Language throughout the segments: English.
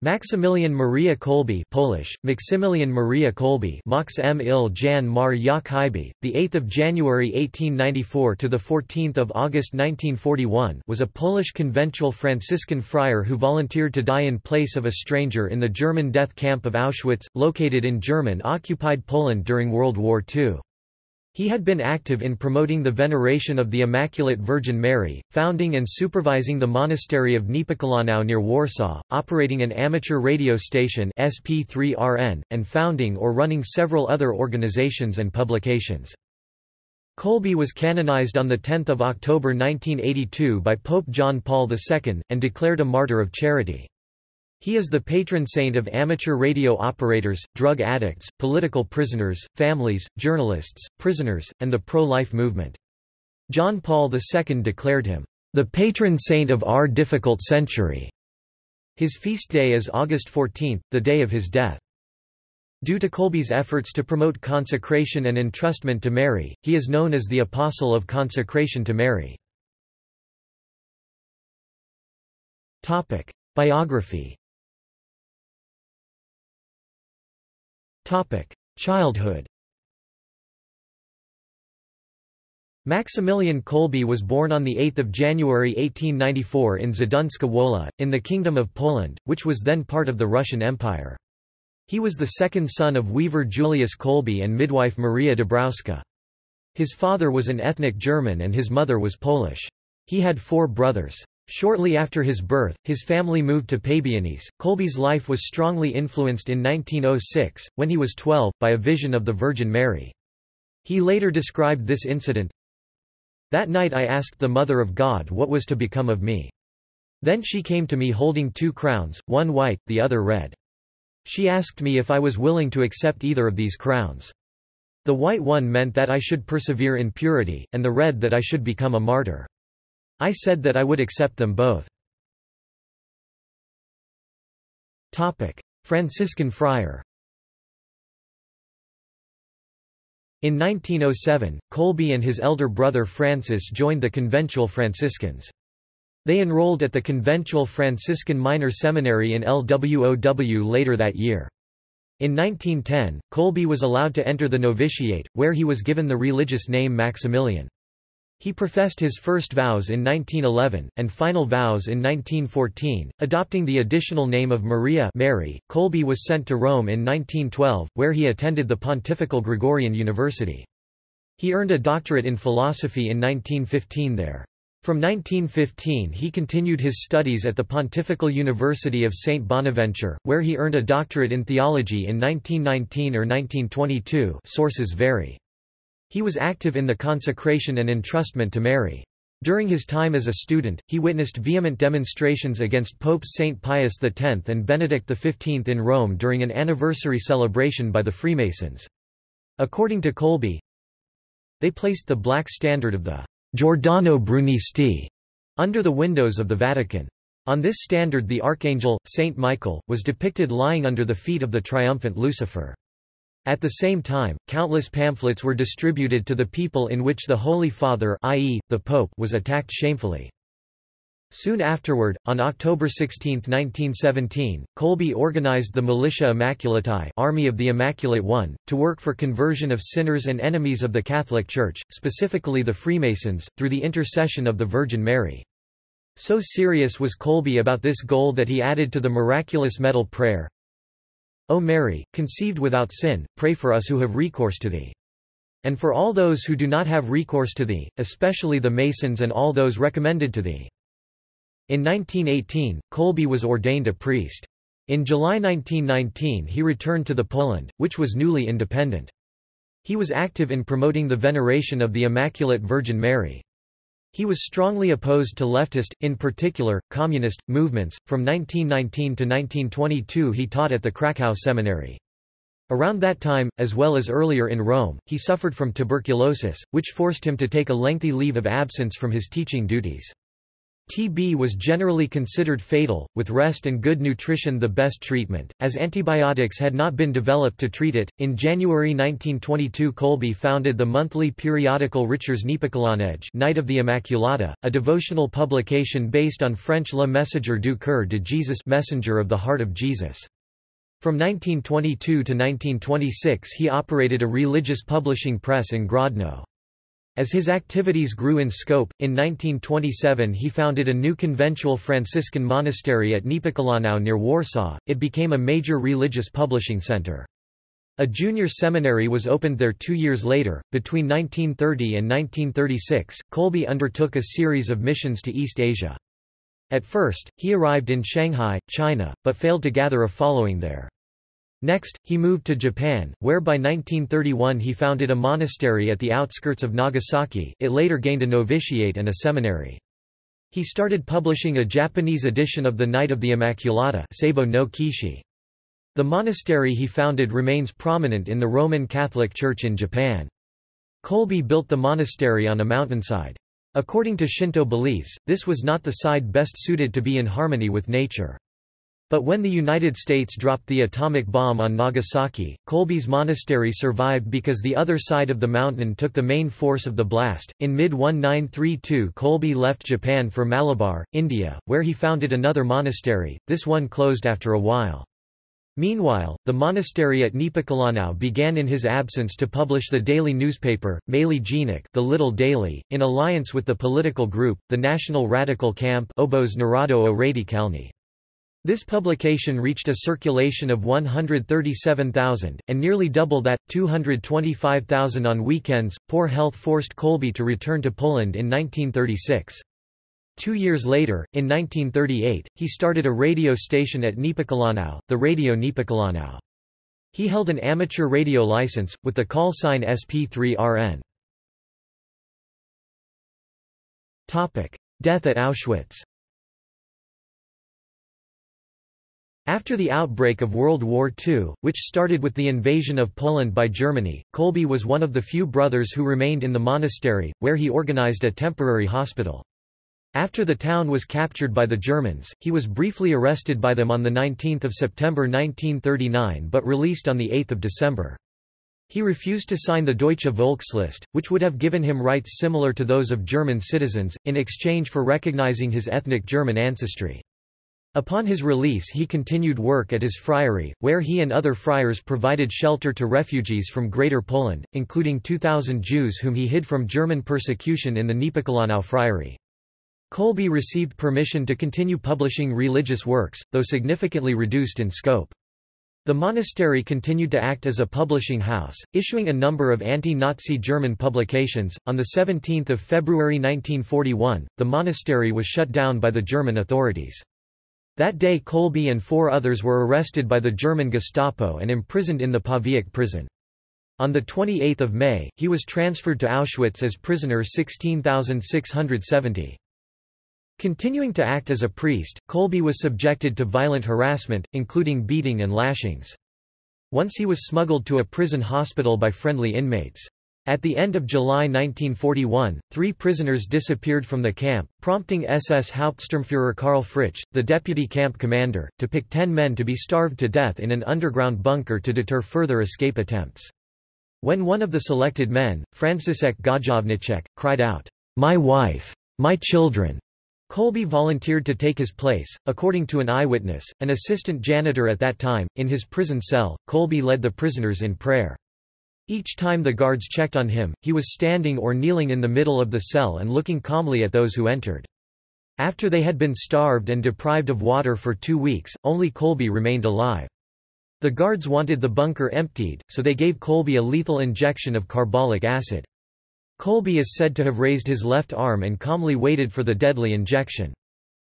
Maximilian Maria Kolbe Polish, Maksymilian Maria Kolbe Max M. Il Jan Mar Jak Hybe, 8 January 1894 – to 14 August 1941 was a Polish conventual Franciscan friar who volunteered to die in place of a stranger in the German death camp of Auschwitz, located in German-occupied Poland during World War II. He had been active in promoting the veneration of the Immaculate Virgin Mary, founding and supervising the monastery of Niepokalanów near Warsaw, operating an amateur radio station SP3RN, and founding or running several other organizations and publications. Kolbe was canonized on 10 October 1982 by Pope John Paul II, and declared a martyr of charity. He is the patron saint of amateur radio operators, drug addicts, political prisoners, families, journalists, prisoners, and the pro-life movement. John Paul II declared him, "...the patron saint of our difficult century." His feast day is August 14, the day of his death. Due to Kolbe's efforts to promote consecration and entrustment to Mary, he is known as the Apostle of Consecration to Mary. Biography Childhood Maximilian Kolbe was born on 8 January 1894 in Zduńska Wola, in the Kingdom of Poland, which was then part of the Russian Empire. He was the second son of weaver Julius Kolbe and midwife Maria Dabrowska. His father was an ethnic German and his mother was Polish. He had four brothers. Shortly after his birth, his family moved to Pabianice. Kolbe's life was strongly influenced in 1906, when he was 12, by a vision of the Virgin Mary. He later described this incident, That night I asked the Mother of God what was to become of me. Then she came to me holding two crowns, one white, the other red. She asked me if I was willing to accept either of these crowns. The white one meant that I should persevere in purity, and the red that I should become a martyr. I said that I would accept them both. Franciscan friar In 1907, Kolbe and his elder brother Francis joined the conventual Franciscans. They enrolled at the conventual Franciscan Minor Seminary in LWOW later that year. In 1910, Kolbe was allowed to enter the novitiate, where he was given the religious name Maximilian. He professed his first vows in 1911, and final vows in 1914, adopting the additional name of Maria Mary. Kolbe was sent to Rome in 1912, where he attended the Pontifical Gregorian University. He earned a doctorate in philosophy in 1915 there. From 1915 he continued his studies at the Pontifical University of St. Bonaventure, where he earned a doctorate in theology in 1919 or 1922 sources vary. He was active in the consecration and entrustment to Mary. During his time as a student, he witnessed vehement demonstrations against Popes St. Pius X and Benedict XV in Rome during an anniversary celebration by the Freemasons. According to Kolbe, they placed the black standard of the Giordano Brunisti under the windows of the Vatican. On this standard the archangel, Saint Michael, was depicted lying under the feet of the triumphant Lucifer. At the same time, countless pamphlets were distributed to the people in which the Holy Father i.e., the Pope was attacked shamefully. Soon afterward, on October 16, 1917, Kolbe organized the Militia Immaculatae Army of the Immaculate One, to work for conversion of sinners and enemies of the Catholic Church, specifically the Freemasons, through the intercession of the Virgin Mary. So serious was Kolbe about this goal that he added to the miraculous medal prayer, O Mary, conceived without sin, pray for us who have recourse to thee. And for all those who do not have recourse to thee, especially the Masons and all those recommended to thee. In 1918, Kolbe was ordained a priest. In July 1919 he returned to the Poland, which was newly independent. He was active in promoting the veneration of the Immaculate Virgin Mary. He was strongly opposed to leftist, in particular, communist, movements. From 1919 to 1922 he taught at the Krakow Seminary. Around that time, as well as earlier in Rome, he suffered from tuberculosis, which forced him to take a lengthy leave of absence from his teaching duties. TB was generally considered fatal, with rest and good nutrition the best treatment, as antibiotics had not been developed to treat it. In January 1922, Kolbe founded the monthly periodical Rycerz Niepokalanej, Knight of the Immaculata, a devotional publication based on French Le Messager du Cœur de Jesus, Messenger of the Heart of Jesus. From 1922 to 1926 he operated a religious publishing press in Grodno. As his activities grew in scope, in 1927 he founded a new conventual Franciscan monastery at Niepokalanów near Warsaw, it became a major religious publishing center. A junior seminary was opened there two years later. Between 1930 and 1936, Kolbe undertook a series of missions to East Asia. At first, he arrived in Shanghai, China, but failed to gather a following there. Next, he moved to Japan, where by 1931 he founded a monastery at the outskirts of Nagasaki it later gained a novitiate and a seminary. He started publishing a Japanese edition of the Knight of the Immaculata Seibo no Kishi. The monastery he founded remains prominent in the Roman Catholic Church in Japan. Kolbe built the monastery on a mountainside. According to Shinto beliefs, this was not the side best suited to be in harmony with nature. But when the United States dropped the atomic bomb on Nagasaki, Kolbe's monastery survived because the other side of the mountain took the main force of the blast. In mid 1932, Kolbe left Japan for Malabar, India, where he founded another monastery, this one closed after a while. Meanwhile, the monastery at Niepokalanów began in his absence to publish the daily newspaper, Maly Dziennik the Little Daily, in alliance with the political group, the National Radical Camp Obóz Narodowo Radykalny. This publication reached a circulation of 137,000, and nearly double that, 225,000 on weekends. Poor health forced Kolbe to return to Poland in 1936. Two years later, in 1938, he started a radio station at Niepokalanów, the Radio Niepokalanów. He held an amateur radio license, with the call sign SP3RN. Death at Auschwitz After the outbreak of World War II, which started with the invasion of Poland by Germany, Kolbe was one of the few brothers who remained in the monastery, where he organized a temporary hospital. After the town was captured by the Germans, he was briefly arrested by them on 19 September 1939 but released on 8 December. He refused to sign the Deutsche Volkslist, which would have given him rights similar to those of German citizens, in exchange for recognizing his ethnic German ancestry. Upon his release he continued work at his friary, where he and other friars provided shelter to refugees from Greater Poland, including 2,000 Jews whom he hid from German persecution in the Niepokalanów friary. Kolbe received permission to continue publishing religious works, though significantly reduced in scope. The monastery continued to act as a publishing house, issuing a number of anti-Nazi German publications. On 17 February 1941, the monastery was shut down by the German authorities. That day Kolbe and four others were arrested by the German Gestapo and imprisoned in the Pawiak prison. On 28 May, he was transferred to Auschwitz as prisoner 16670. Continuing to act as a priest, Kolbe was subjected to violent harassment, including beating and lashings. Once he was smuggled to a prison hospital by friendly inmates. At the end of July 1941, three prisoners disappeared from the camp, prompting SS Hauptsturmführer Karl Fritsch, the deputy camp commander, to pick ten men to be starved to death in an underground bunker to deter further escape attempts. When one of the selected men, Franciszek Gajowniczek, cried out, "'My wife! My children!' Kolbe volunteered to take his place. According to an eyewitness, an assistant janitor at that time, in his prison cell, Kolbe led the prisoners in prayer. Each time the guards checked on him, he was standing or kneeling in the middle of the cell and looking calmly at those who entered. After they had been starved and deprived of water for two weeks, only Kolbe remained alive. The guards wanted the bunker emptied, so they gave Kolbe a lethal injection of carbolic acid. Kolbe is said to have raised his left arm and calmly waited for the deadly injection.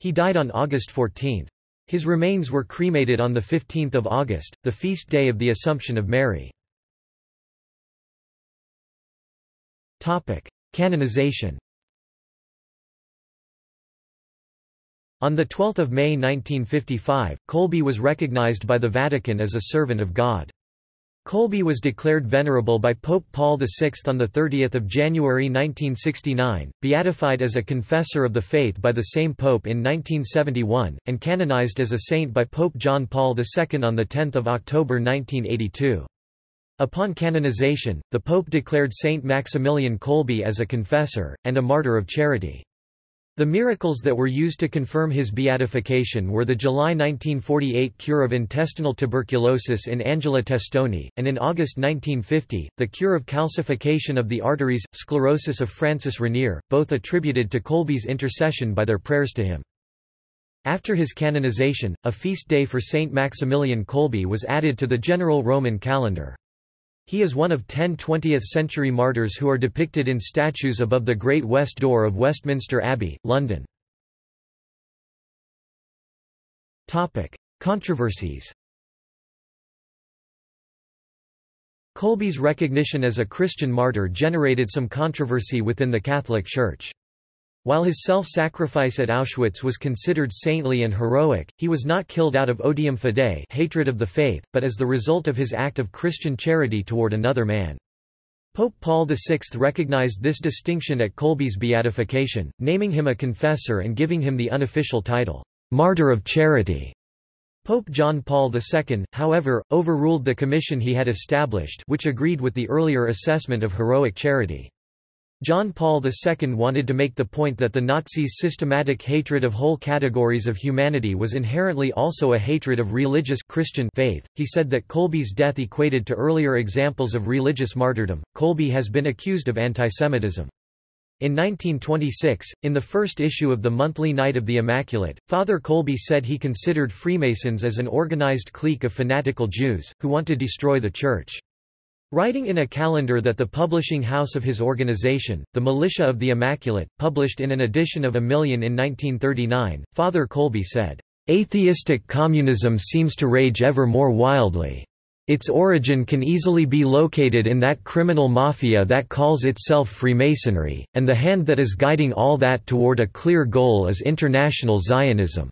He died on August 14. His remains were cremated on 15 August, the feast day of the Assumption of Mary. Topic: Canonization. On 12 May 1955, Kolbe was recognized by the Vatican as a servant of God. Kolbe was declared venerable by Pope Paul VI on 30 January 1969, beatified as a confessor of the faith by the same pope in 1971, and canonized as a saint by Pope John Paul II on 10 October 1982. Upon canonization, the pope declared Saint Maximilian Kolbe as a confessor, and a martyr of charity. The miracles that were used to confirm his beatification were the July 1948 cure of intestinal tuberculosis in Angela Testoni, and in August 1950, the cure of calcification of the arteries, sclerosis of Francis Raniere, both attributed to Kolbe's intercession by their prayers to him. After his canonization, a feast day for Saint Maximilian Kolbe was added to the general Roman calendar. He is one of ten 20th-century martyrs who are depicted in statues above the Great West Door of Westminster Abbey, London. Controversies Kolbe's recognition as a Christian martyr generated some controversy within the Catholic Church. While his self-sacrifice at Auschwitz was considered saintly and heroic, he was not killed out of odium fidei hatred of the faith, but as the result of his act of Christian charity toward another man. Pope Paul VI recognized this distinction at Kolbe's beatification, naming him a confessor and giving him the unofficial title, Martyr of Charity. Pope John Paul II, however, overruled the commission he had established which agreed with the earlier assessment of heroic charity. John Paul II wanted to make the point that the Nazis' systematic hatred of whole categories of humanity was inherently also a hatred of religious Christian faith. He said that Kolbe's death equated to earlier examples of religious martyrdom. Kolbe has been accused of antisemitism. In 1926, in the first issue of the monthly Knight of the Immaculate, Father Kolbe said he considered Freemasons as an organized clique of fanatical Jews, who want to destroy the Church. Writing in a calendar that the publishing house of his organization, the Militia of the Immaculate, published in an edition of a million in 1939, Father Kolbe said, "...atheistic communism seems to rage ever more wildly. Its origin can easily be located in that criminal mafia that calls itself Freemasonry, and the hand that is guiding all that toward a clear goal is international Zionism."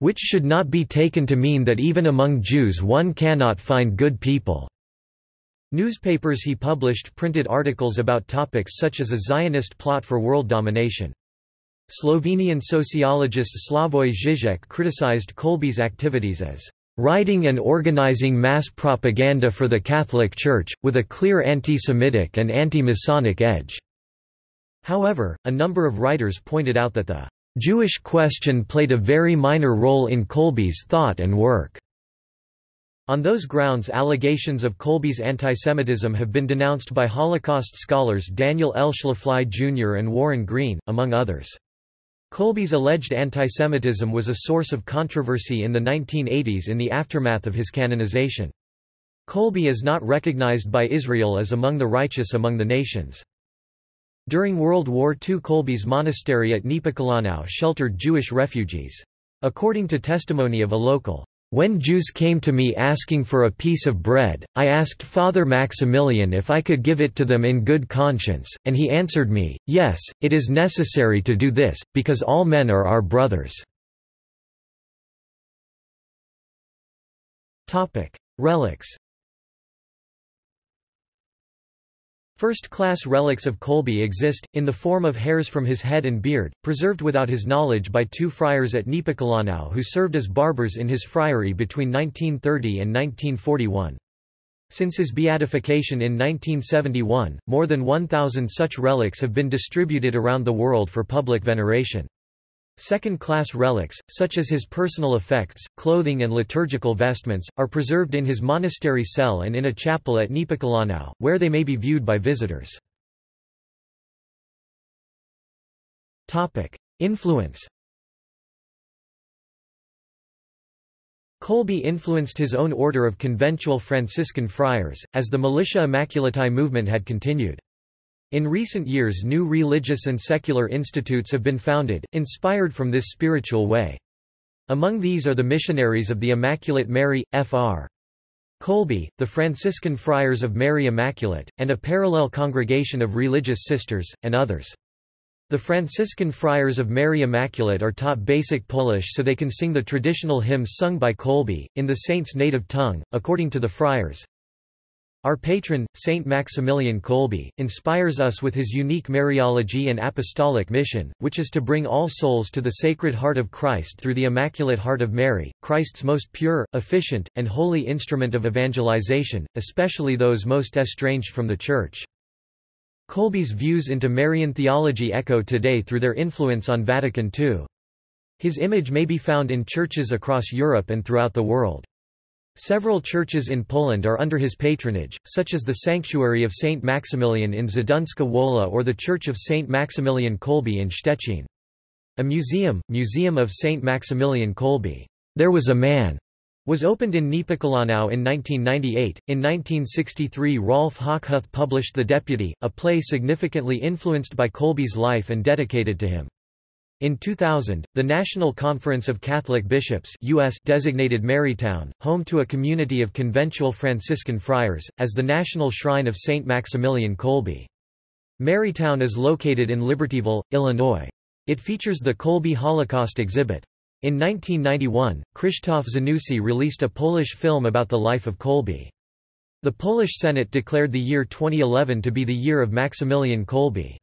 Which should not be taken to mean that even among Jews one cannot find good people. Newspapers he published printed articles about topics such as a Zionist plot for world domination. Slovenian sociologist Slavoj Žižek criticized Kolbe's activities as writing and organizing mass propaganda for the Catholic Church, with a clear anti-Semitic and anti-Masonic edge." However, a number of writers pointed out that the "...Jewish question played a very minor role in Kolbe's thought and work." On those grounds allegations of Kolbe's antisemitism have been denounced by Holocaust scholars Daniel L. Schlafly Jr. and Warren Green, among others. Kolbe's alleged antisemitism was a source of controversy in the 1980s in the aftermath of his canonization. Kolbe is not recognized by Israel as among the righteous among the nations. During World War II Kolbe's monastery at Niepokalanów sheltered Jewish refugees. According to testimony of a local, when Jews came to me asking for a piece of bread, I asked Father Maximilian if I could give it to them in good conscience, and he answered me, yes, it is necessary to do this, because all men are our brothers. Relics First-class relics of Kolbe exist, in the form of hairs from his head and beard, preserved without his knowledge by two friars at Niepokalanów who served as barbers in his friary between 1930 and 1941. Since his beatification in 1971, more than 1,000 such relics have been distributed around the world for public veneration. Second-class relics, such as his personal effects, clothing and liturgical vestments, are preserved in his monastery cell and in a chapel at Niepokalanów, where they may be viewed by visitors. Influence Kolbe influenced his own order of conventual Franciscan friars, as the Militia Immaculatae movement had continued. In recent years new religious and secular institutes have been founded, inspired from this spiritual way. Among these are the Missionaries of the Immaculate Mary, Fr. Kolbe, the Franciscan Friars of Mary Immaculate, and a parallel congregation of religious sisters, and others. The Franciscan Friars of Mary Immaculate are taught basic Polish so they can sing the traditional hymns sung by Kolbe, in the saint's native tongue, according to the friars. Our patron, Saint Maximilian Kolbe, inspires us with his unique Mariology and apostolic mission, which is to bring all souls to the Sacred Heart of Christ through the Immaculate Heart of Mary, Christ's most pure, efficient, and holy instrument of evangelization, especially those most estranged from the Church. Kolbe's views into Marian theology echo today through their influence on Vatican II. His image may be found in churches across Europe and throughout the world. Several churches in Poland are under his patronage, such as the Sanctuary of Saint Maximilian in Zduńska Wola or the Church of Saint Maximilian Kolbe in Szczecin. A museum, Museum of Saint Maximilian Kolbe, There Was a Man, was opened in Niepokalanów in 1998. In 1963, Rolf Hochhuth published The Deputy, a play significantly influenced by Kolbe's life and dedicated to him. In 2000, the National Conference of Catholic Bishops US designated Marytown, home to a community of conventual Franciscan friars, as the national shrine of Saint Maximilian Kolbe. Marytown is located in Libertyville, Illinois. It features the Kolbe Holocaust exhibit. In 1991, Krzysztof Zanussi released a Polish film about the life of Kolbe. The Polish Senate declared the year 2011 to be the year of Maximilian Kolbe.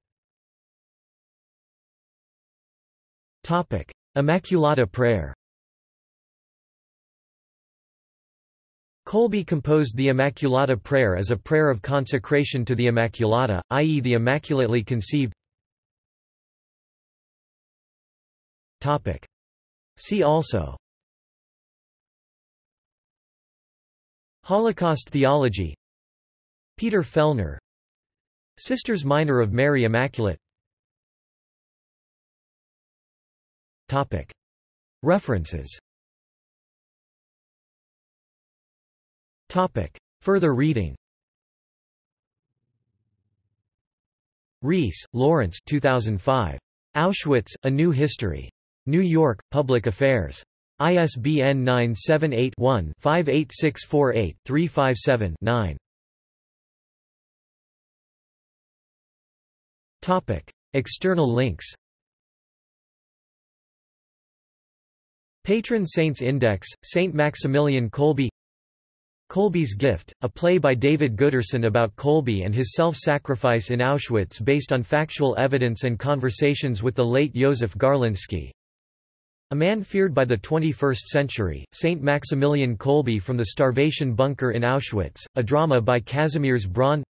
Topic: Immaculata Prayer. Kolbe composed the Immaculata Prayer as a prayer of consecration to the Immaculata, i.e. the Immaculately Conceived. Topic: See also Holocaust theology Peter Fellner Sisters Minor of Mary Immaculate References Further reading Rees, Lawrence 2005. Auschwitz, A New History. New York, Public Affairs. ISBN 978-1-58648-357-9. External links Patron Saints Index, Saint Maximilian Kolbe. Kolbe's Gift, a play by David Gooderson about Kolbe and his self-sacrifice in Auschwitz based on factual evidence and conversations with the late Joseph Garlinski. A man feared by the 21st century, Saint Maximilian Kolbe from the starvation bunker in Auschwitz, a drama by Kazimierz Braun.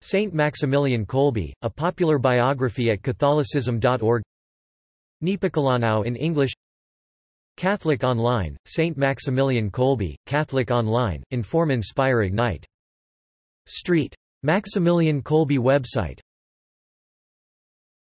Saint Maximilian Kolbe, a popular biography at Catholicism.org Niepokalanów in English Catholic Online, St. Maximilian Kolbe, Catholic Online, Inform Inspire Ignite. Street. Maximilian Kolbe website